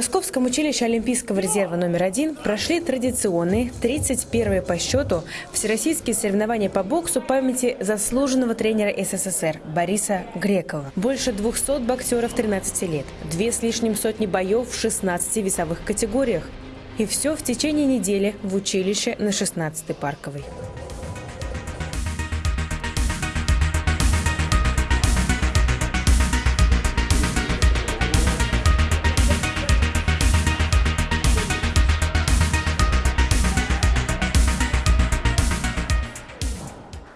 Московском училище Олимпийского резерва номер один прошли традиционные 31 по счету всероссийские соревнования по боксу памяти заслуженного тренера СССР Бориса Грекова. Больше 200 боксеров 13 лет, две с лишним сотни боев в 16 весовых категориях. И все в течение недели в училище на 16-й парковой.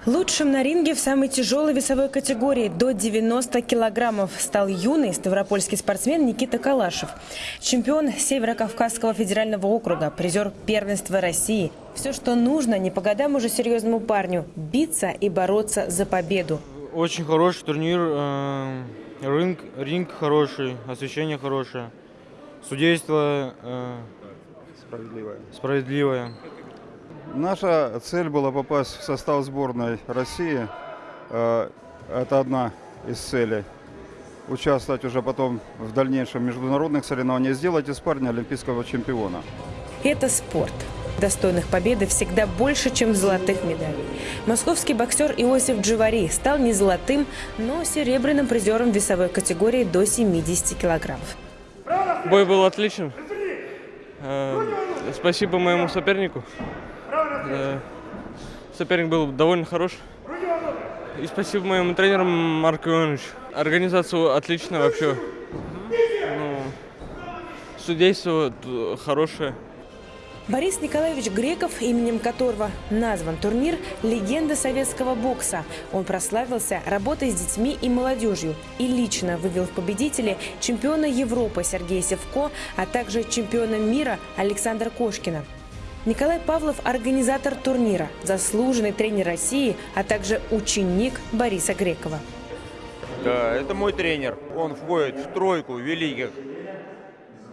Лучшим на ринге в самой тяжелой весовой категории до 90 килограммов стал юный ставропольский спортсмен Никита Калашев. Чемпион Северо-Кавказского федерального округа, призер первенства России. Все, что нужно, не по годам уже серьезному парню – биться и бороться за победу. Очень хороший турнир, э, ринг, ринг хороший, освещение хорошее, судейство э, Справедливая. справедливое. Наша цель была попасть в состав сборной России. Э, Это одна из целей. Участвовать уже потом в дальнейшем международных соревнованиях, сделать из парня олимпийского чемпиона. Это спорт. Достойных победы всегда больше, чем золотых медалей. Московский боксер Иосиф Дживари стал не золотым, но серебряным призером весовой категории до 70 килограммов. Бой был отличен. Э, Спасибо моему сопернику. Э, Соперник был довольно хорош. И спасибо моему тренеру Марку Ивановичу. Организация отличная вообще. Ну, судейство хорошее. Борис Николаевич Греков, именем которого назван турнир «Легенда советского бокса». Он прославился работой с детьми и молодежью и лично вывел в победители чемпиона Европы Сергея Севко, а также чемпиона мира Александра Кошкина. Николай Павлов – организатор турнира, заслуженный тренер России, а также ученик Бориса Грекова. Да, это мой тренер. Он входит в тройку великих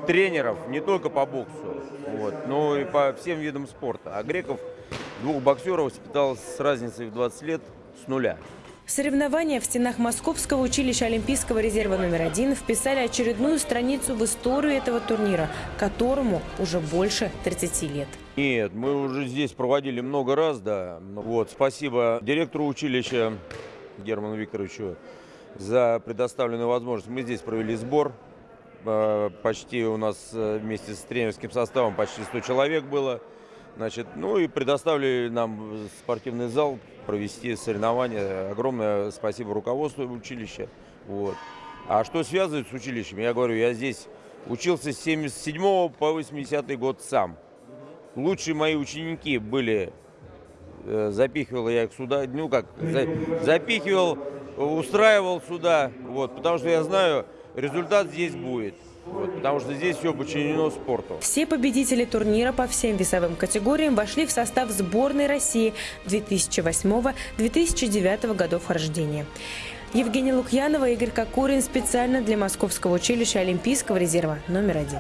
тренеров не только по боксу, вот, но и по всем видам спорта. А Греков двух боксеров воспитал с разницей в 20 лет с нуля. Соревнования в стенах Московского училища Олимпийского резерва номер один вписали очередную страницу в историю этого турнира, которому уже больше 30 лет. Нет, мы уже здесь проводили много раз, да. Ну Вот, спасибо директору училища Герману Викторовичу за предоставленную возможность. Мы здесь провели сбор. Э, Почти у нас э, вместе с тренерским составом почти 100 человек было. Значит, ну и предоставили нам спортивный зал провести соревнования. Огромное спасибо руководству училища. Вот. А что связывает с училищем? Я говорю, я здесь учился с 77 по 80 год сам. Лучшие мои ученики были, э, запихивал я их сюда, ну как, за- запихивал, устраивал сюда, вот, потому что я знаю, результат здесь будет. Потому что здесь все подчинено спорту. Все победители турнира по всем весовым категориям вошли в состав сборной России 2008-2009 годов рождения. Евгения Лукьянова, Игорь Кокорин специально для Московского училища Олимпийского резерва номер один.